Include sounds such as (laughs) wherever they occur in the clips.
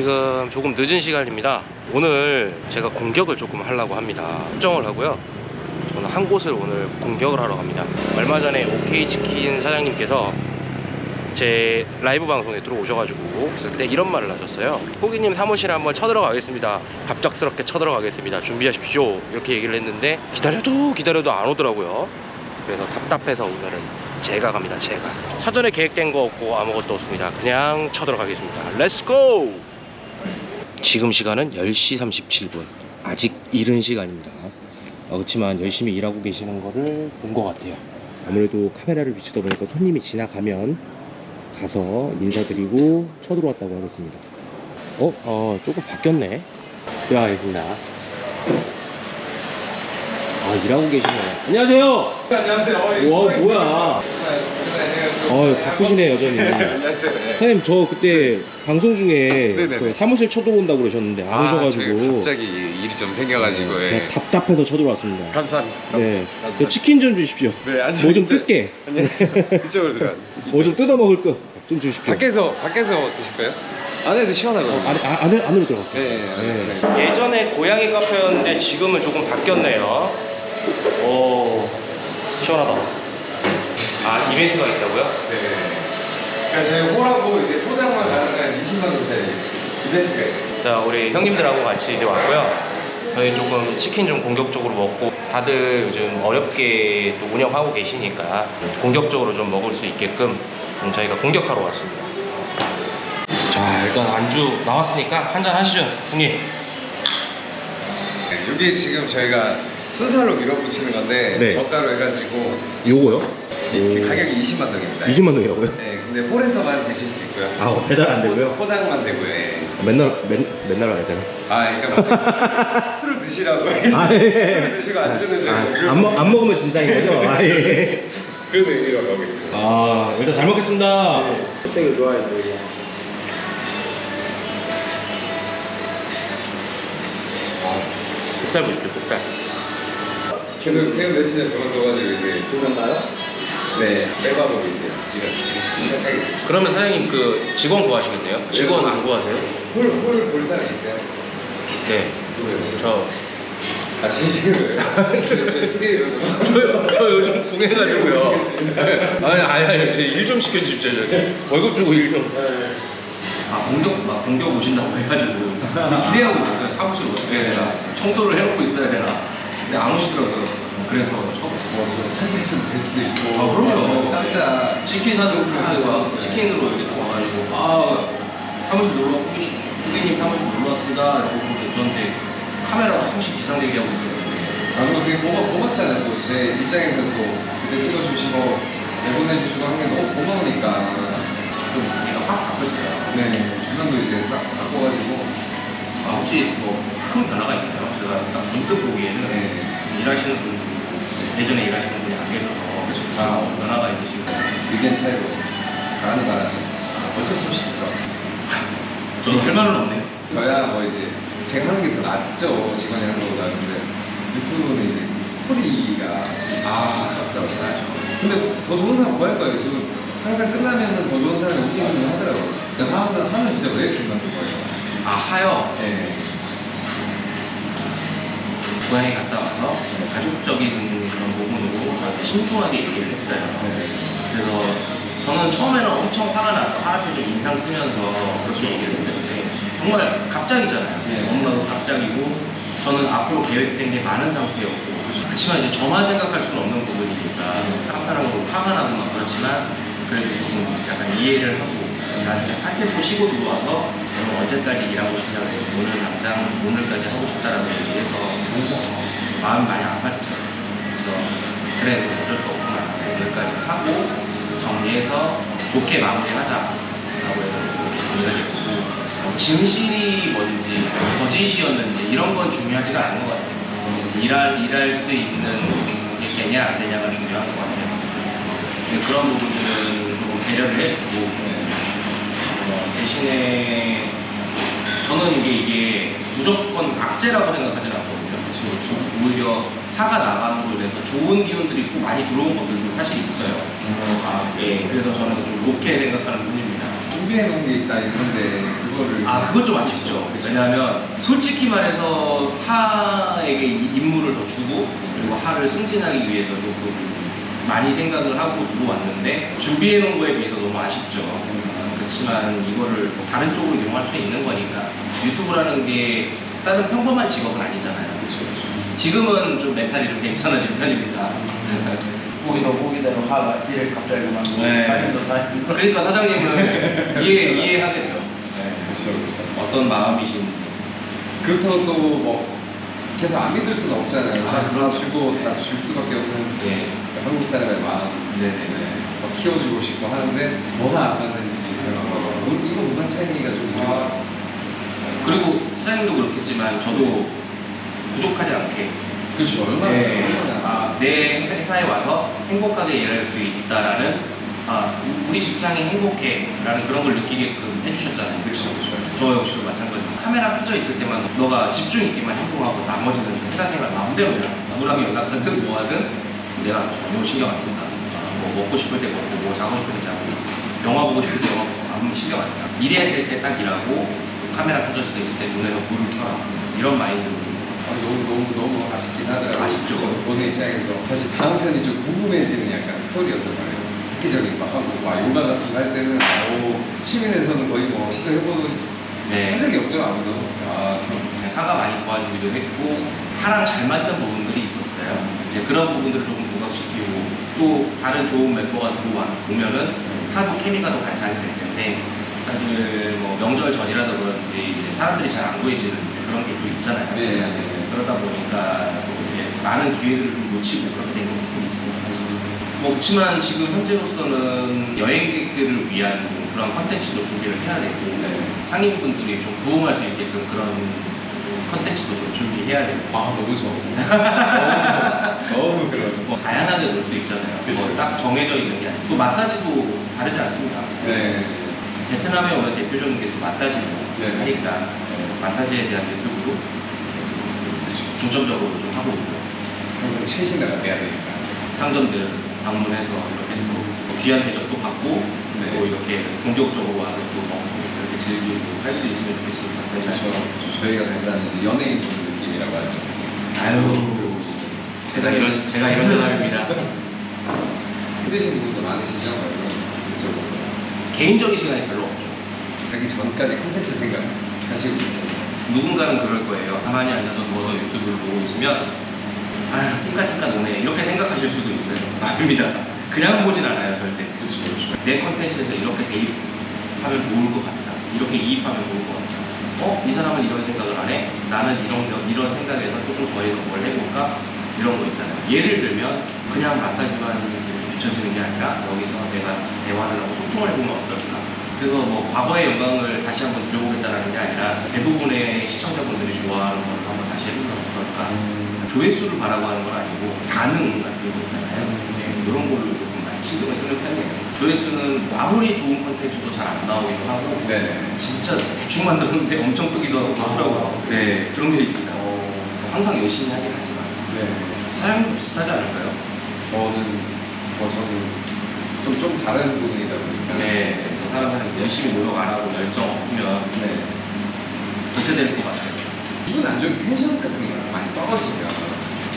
지금 조금 늦은 시간입니다. 오늘 제가 공격을 조금 하려고 합니다. 설정을 하고요. 저는 한 곳을 오늘 공격을 하러 갑니다. 얼마 전에 OK 치킨 사장님께서 제 라이브 방송에 들어오셔가지고 그때 이런 말을 하셨어요. 호기님 사무실에 한번 쳐들어가겠습니다. 갑작스럽게 쳐들어가겠습니다. 준비하십시오. 이렇게 얘기를 했는데 기다려도 기다려도 안 오더라고요. 그래서 답답해서 오늘은 제가 갑니다. 제가 사전에 계획된 거 없고 아무것도 없습니다. 그냥 쳐들어가겠습니다. Let's go! 지금 시간은 10시 37분. 아직 이른 시간입니다. 어, 그렇지만 열심히 일하고 계시는 거를 본 것 같아요. 아무래도 카메라를 비추다 보니까 손님이 지나가면 가서 인사드리고 쳐들어왔다고 하겠습니다. 어? 어, 조금 바뀌었네. 들어가겠습니다. 아, 일하고 계시네요. 안녕하세요! 안녕하세요. 와, 뭐야. 어, 바쁘시네, 여전히. 안녕하세요. 네. 사장님, 저 그때 방송 중에 네네네. 그 사무실 쳐들어온다고 그러셨는데 안 아, 오셔가지고. 갑자기 일이 좀 생겨가지고 네, 예. 답답해서 쳐들어왔습니다. 감사합니다. 네. 감사합니다. 저 치킨 좀 주십시오. 네. 뭐좀 뜯게. 안녕하세요. 이쪽으로 들어가. 뭐 좀 뜯어 먹을 거좀 주십시오. 밖에서 밖에서 드실까요? 안에도 시원하거든요. 안에, 아, 안에, 안으로 들어갈게요. 네, 네. 네. 예전에 고양이 카페였는데 지금은 조금 바뀌었네요. 오, 시원하다. 아, 이벤트가 있다고요? 네. 그러니까 저희 홀하고 이제 포장만 가능한 20만 원짜리 이벤트가 있어요. 자, 우리 형님들하고 같이 이제 왔고요. 저희 조금 치킨 좀 공격적으로 먹고 다들 요즘 어렵게 또 운영하고 계시니까 공격적으로 좀 먹을 수 있게끔 좀 저희가 공격하러 왔습니다. 자, 일단 안주 나왔으니까 한잔 하시죠, 형님. 네, 이게 지금 저희가 순살로 밀어붙이는 건데 네. 저가로 해가지고 요거요? 이 가격이 20만 원입니다. 20만 원이라고요? 네, 근데 홀에서만 드실 수 있고요. 아, 배달 안 되고요? 포장만 되고요. 예. 맨날, 맨, 맨날 와야 되나? 아, 그러니까 (laughs) 술을 드시라고 아, 예. 술을 드시고 안 주는 줄 아, 안, 먹, 안 먹으면 진상인 거죠? 아, 예. 그런 의미로 가고 있습니다. 아, 일단 잘 먹겠습니다. 흑백을 좋아해요. 국살 보십시오, 국살. 저도 태우 며칠 전에 그만둬가지고 이제 그런가요? 네 빼밥으로 이제 이런 시작하게. 그러면 사장님 그 직원 구하시겠네요? 직원 안 구하세요? 홀홀볼 사람 있어요? 네. 누구요? 저, 아 진심으로요? (laughs) 저 저 요즘 궁해가지고요. 아니, 아니, 아니, 일 좀 시켜주십시오, 저기. 월급 주고 일 좀. 아, 공격, 막 공격 오신다고 해가지고 (laughs) 기대하고 있었어요. 사무실 어떻게 해야 되나. 청소를 해놓고 있어야 되나. 근데 안 오시더라고요. 그래서 저, 뭐 한개쯤 될 수도 있고. 아, 그럼요. 깜짝 치킨 사주고 그래서 치킨으로 이렇게 또 와가지고. 아 사무실 놀러 왔고 고객님 사무실 놀러 왔습니다. 라고 그러고 저한테 카메라 항시 비상대기 하고 있어요. 아 그리고 되게 고마, 고맙잖아요. 또 제 입장에서 또 그때 찍어주시고 내보내주시고 한 게 너무 고마우니까. 좀 얘가 확 바뀌었어요. 네 주변도 이제 싹 바꿔가지고. 아 혹시 뭐 큰 변화가 있나요? 제가 딱 문득 보기에는 네. 일하시는 분들이 예전에 일하시는 분이 안 계셔서 아. 아. 변화가 있으시고. 의견 차이로 가는 바람에. 어쩔 수 없이 있더라고요. 저도 할 말은 없네요. 저야 뭐 이제 제가 하는 게 더 낫죠 직원이 하는 것보다 근데. 유튜브는 이제 그 스토리가 아. 아깝다고 근데 더 좋은 사람 구할 거예요. 그 항상 끝나면은 더 좋은 사람이 오기는 하더라고요. 그러니까 항상 하면 진짜 왜 이렇게 만들 거예요? 아 하여 네. 고향에 갔다 와서 가족적인 그런 부분으로 저한테 신중하게 얘기를 했어요. 그래서 저는 처음에는 엄청 화가 나서 하나도 좀 인상 쓰면서 그렇게 얘기를 했는데 정말 갑자기잖아요. 네. 너무나도 갑자기고 저는 앞으로 계획된 게 많은 상태였고 그렇지만 이제 저만 생각할 수는 없는 부분이니까 한편으로 화가 나고 막 그렇지만 그래도 좀 약간 이해를 하고 나한테 팔템포 쉬고 들어와서 저는 언제까지 일하고 싶냐고 오늘 당장 오늘까지 하고 싶다라고 얘기해서 마음이 많이 아팠죠. 그래서 그래 어쩔 수 없구나 오늘까지 하고 정리해서 좋게 마무리하자라고 해서 정리가 됐고 어, 진실이 뭔지 거짓이었는지 이런 건 중요하지가 않은 것 같아요. 일할 일할 수 있는 게 되냐 안 되냐가 중요한 것 같아요. 그런 부분들은 조금 배려를 해주고 어, 대신에 저는 이게 이게 무조건 악재라고 생각하지는 않거든요. 오히려 화가 나감으로 인해서 좋은 기운들이 꼭 많이 들어온 것들도 사실 있어요. 아, 예. 그래서 저는 좀 좋게 생각하는 편입니다. 준비해 놓은 게 있다 이건데 그거 거를 아 그건 좀 아쉽죠. 왜냐하면 솔직히 말해서 하에게 이 임무를 더 주고 그리고 하를 승진하기 위해서 조금 많이 생각을 하고 들어왔는데 준비해 놓은 거에 비해서 너무 아쉽죠. 아, 그렇지만 이거를 다른 쪽으로 이용할 수 있는 거니까 유튜브라는 게 다른 평범한 직업은 아니잖아요. 그렇죠 지금은 좀 멘탈이 좀 괜찮아진 편입니다. 보기도 보기대로 하가 이래 갑자기 막 네. 사인도 사인 그러니까 사장님은 (laughs) 이해 이해하겠죠. 그렇죠 그렇죠 어떤 마음이신지. 그렇다고 또뭐 계속 안 믿을 수는 없잖아요 아, 다 그럼요. 주고 다줄 수밖에 없는 예. 한국 사람의 마음 네네. 네, 더 키워주고 싶고 하는데 뭐가 안 맞는지 제가 문- 이거 문화 차이가 좀 같아요. 그리고 사장님도 그렇겠지만 저도 부족하지 않게 그렇죠 얼마나 네, 아, 내 회사에 와서 행복하게 일할 수 있다라는 아, 우리 직장이 행복해 라는 그런 걸 느끼게끔 해주셨잖아요. 그렇죠 그렇죠 저 역시도 마찬가지로 카메라 켜져 있을 때만 너가 집중 있게만 행동하고 나머지는 회사 생활 마음대로 해라. 누구랑 연락하든 뭐하든 내가 전혀 신경 안 쓴다. 아, 뭐 먹고 싶을 때 먹고 뭐 자고 싶을 때 자고 영화 보고 싶을 때 영화 보고 아무 신경 안 쓴다. 일해야 될 때 딱 일하고 카메라 켜져 있을 때 눈에는 불을 켜라. 이런 마인드로 아, 너무 너무 너무 아쉽긴 하더라고요. 아쉽죠. 저 보는 입장에서 사실 다음 편이 좀 궁금해지는 약간 스토리였단 말이에요. 획기적인 막 하고 막 요가 같은 거 할 때는 오 시민에서는 거의 뭐 시도해보는 네. 한 적이 없죠 아무도. 아 참. 하가 많이 도와주기도 했고 하랑 잘 맞는 부분들이 있었어요. 이제 그런 부분들을 조금 부각시키고 또 다른 좋은 멤버가 들어와 보면은 하도 케미가 더 발산이 될 텐데 사실 뭐 명절 전이라서 그런지 사람들이 잘안 구해지는 그런 게 또 있잖아요. 네, 네. 그러다 보니까 이제 많은 기회들을 좀 놓치고 그렇게 된 부분이 있습니다. 뭐 그렇지만 지금 현재로서는 여행객들을 위한 그런 컨텐츠도 준비를 해야 되고 네. 상인분들이 좀 부응할 수 있게끔 그런 컨텐츠도 좀 준비해야 되고 아 너무 좋아. (laughs) 너무, 그런. 뭐 다양하게 놀 수 있잖아요. 뭐 딱 정해져 있는 게 아니고 또 마사지도 다르지 않습니다. 네. 베트남에 오면 대표적인 게 또 마사지고 네. 하니까 어, 마사지에 대한 유튜브도 중점적으로 좀 하고 있고요. 항상 최신화가 돼야 되니까. 상점들 방문해서 이렇게 또 귀한 대접도 받고 네. 또 이렇게 본격적으로 와서 또 먹고 이렇게 즐기고 할 수 있으면 좋겠습니다. 그렇죠. 저희가 된다는 이제 연예인 느낌이라고 하죠. 아유. 제가 이런 제가 이런 사람입니다. (laughs) 힘드신 분도 많으시죠? 이쪽으로. 개인적인 시간이 별로 없죠. 자기 전까지 콘텐츠 생각 하시고 계세요. 누군가는 그럴 거예요. 가만히 앉아서 누워서 유튜브를 보고 있으면 아 띵까띵까 노네 이렇게 생각하실 수도 있어요. (laughs) 아닙니다. 그냥 보진 않아요 절대. 그렇죠, 그렇죠. 내 컨텐츠에서 이렇게 대입하면 좋을 것 같다. 이렇게 이입하면 좋을 것 같다. 어? 이 사람은 이런 생각을 안 해? 나는 이런, 이런 생각에서 조금 더 해서 뭘 해볼까? 이런 거 있잖아요. 예를 들면 그냥 마사지만 비춰지는 게 아니라 여기서 내가 대화를 하고 소통을 해보면 어떨까? 그래서 뭐 과거의 영광을 다시 한번 들여보겠다는 게 아니라 대부분의 시청자분들이 좋아하는 걸 한번 다시 해보면 어떨까? 조회수를 바라고 하는 건 아니고 반응 같은 거 있잖아요. 네, 이런 걸로 조금 많이 신경을 쓰는 편이에요. 조회수는 아무리 좋은 컨텐츠도 잘 안 나오기도 하고 네네. 진짜 대충 만들었는데 엄청 뜨기도 하고 그렇더라고요. 네, 그런 게 있습니다. 항상 열심히 하긴 하지만 네. 사장님도 비슷하지 않을까요? 저는 뭐 저는 좀, 좀 다른 부분이다 보니까. 네, 사람들은 열심히 노력 안 하고 열정 없으면 네. 그렇게 될 것 같아요. 기분 안 좋은 텐션 같은 거 많이 떨어지면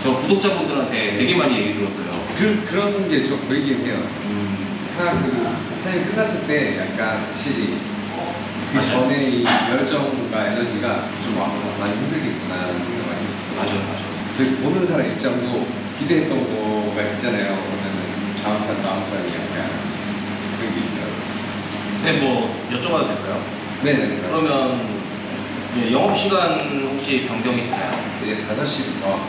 저 구독자분들한테 되게 많이 얘기 들었어요. 그, 그런 게 좀 보이긴 해요. 음, 하나 그 타임 끝났을 때 약간 확실히 그. 전에 이 열정과 에너지가 좀 와, 많이 힘들겠구나 라는 생각 많이 했어요. 맞아요, 맞아요. 저희 보는 사람 입장도 기대했던 거가 있잖아요. 그러면은 다음 판, 다음 판이 약간 그런 게 있더라고요. 네, 뭐 여쭤봐도 될까요? 네 네. 그러면 예, 영업 시간 혹시 변경이 있나요? 이제 5시부터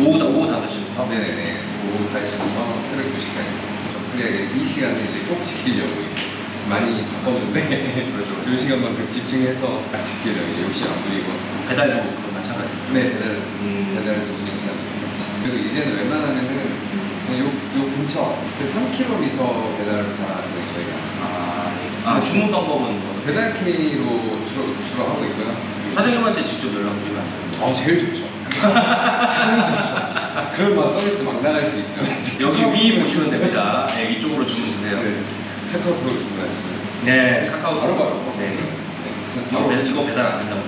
오후 다- 오후 5시부터? 네네네. 오후 8시부터 새벽 2시까지. 좀 프리하게 이 시간을 이제 꼭 지키려고 이제 많이 바꿨는데 (laughs) 그렇죠. 이 시간만큼 집중해서 딱 지키려고 욕심 안 부리고 배달도 그건 마찬가지입니다. 네 배달 음. 배달 운영 시간 그리고 이제는 웬만하면은 그냥 요, 요 근처 그 3km 배달을 잘하는 저희가 아, 아 주문 방법은 뭐? 배달 K로 주로 주로 하고 있고요. 사장님한테 직접 연락드리면 안 돼요? 아 제일 좋죠. 제일 좋죠. 그런 막 서비스 막 나갈 수 있죠. 여기 위 보시면 됩니다. 네, 이쪽으로 주문 주세요. 네. 카카오톡으로 주문하시면 네, 카카오 바로 바로. 네. 이거, 배, 이거 배달 안 된다고.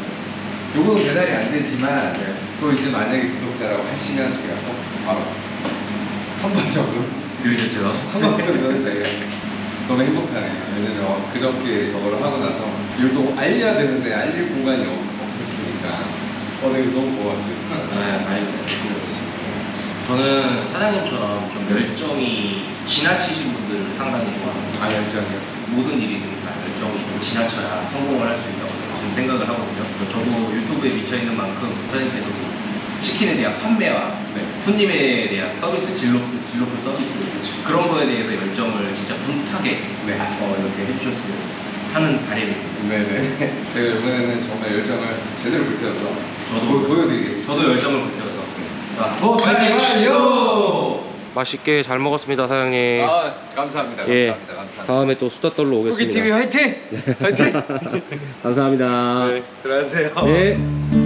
요거는 배달이 안 되지만 또 이제 만약에 구독자라고 하시면 제가 또 바로 한 번 정도 그러셨죠? 한 번 정도는 저희가 너무 행복하네요. 왜냐면 어, 그저께 저거를 하고 나서 이걸 또 알려야 되는데 알릴 공간이 없, 없었으니까 어, 네, 너무 고맙죠. 네, 아닙니다. 저는 사장님처럼 좀 열정이 지나치신 분들 상당히 좋아합니다. 아 열정이요. 모든 일이든 다 열정이 좀 지나쳐야 성공을 할 수 있다고 저는 생각을 하거든요. 저도 유튜브에 미쳐있는 만큼 사장님께서 치킨에 대한 판매와 네. 손님에 대한 서비스, 진로, 진로풀 서비스 그런 거에 대해서 열정을 진짜 불타게 네. 어, 이렇게 해주셨으면 하는 바람입니다. 네네. (laughs) 제가 이번에는 정말 열정을 제대로 불태워서 저도 보, 보여드리겠습니다. 저도 열정을 불태워서 자, 어, 가요! 맛있게 잘 먹었습니다, 사장님. 아 감사합니다. 예. 감사합니다. 감사합니다. 다음에 또 수다 떨러 후기 TV 화이팅! (laughs) 화이팅! 감사합니다. 네, 들어가세요. 네.